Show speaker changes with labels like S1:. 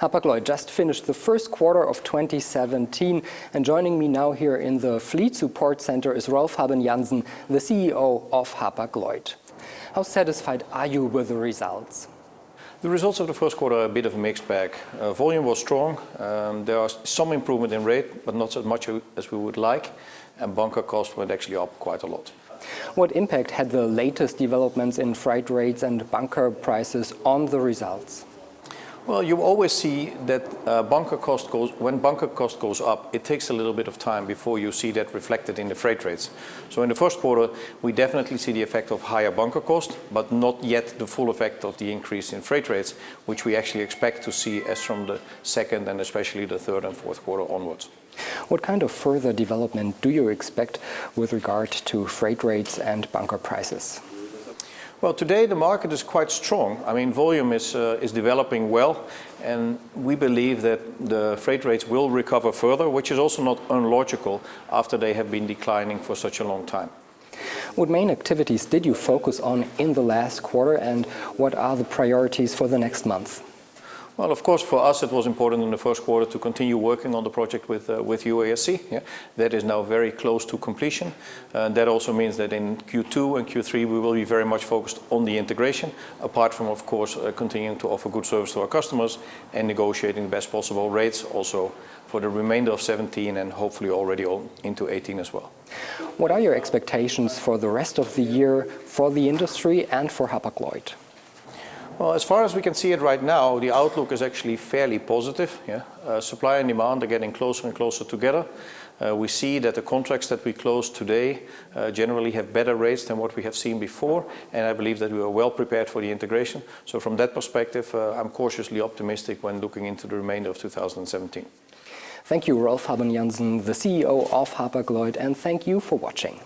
S1: Hapag-Lloyd just finished the first quarter of 2017 and joining me now here in the Fleet Support Center is Rolf Habben Jansen, the CEO of Hapag-Lloyd. How satisfied are you with the results?
S2: The results of the first quarter are a bit of a mixed bag. Uh, volume was strong, um, there was some improvement in rate, but not as much as we would like, and bunker cost went actually up quite a lot.
S1: What impact had the latest developments in freight rates and bunker prices on the results?
S2: Well, you always see that uh, bunker cost goes, when bunker cost goes up, it takes a little bit of time before you see that reflected in the freight rates. So in the first quarter, we definitely see the effect of higher bunker cost, but not yet the full effect of the increase in freight rates, which we actually expect to see as from the second and especially the third and fourth quarter onwards.
S1: What kind of further development do you expect with regard to freight rates and bunker prices?
S2: Well, today the market is quite strong. I mean, volume is, uh, is developing well, and we believe that the freight rates will recover further, which is also not unlogical after they have been declining for such a long time.
S1: What main activities did you focus on in the last quarter, and what are the priorities for the next month?
S2: Well, of course, for us it was important in the first quarter to continue working on the project with, uh, with UASC. Yeah? That is now very close to completion. Uh, that also means that in Q2 and Q3 we will be very much focused on the integration, apart from, of course, uh, continuing to offer good service to our customers and negotiating the best possible rates also for the remainder of 17 and hopefully already into 18 as well.
S1: What are your expectations for the rest of the year for the industry and for Hapag-Lloyd?
S2: Well, as far as we can see it right now, the outlook is actually fairly positive. Yeah? Uh, supply and demand are getting closer and closer together. Uh, we see that the contracts that we close today uh, generally have better rates than what we have seen before, and I believe that we are well prepared for the integration. So from that perspective, uh, I'm cautiously optimistic when looking into the remainder of 2017.
S1: Thank you, Rolf Habben Jansen, the CEO of Hapag-Lloyd, and thank you for watching.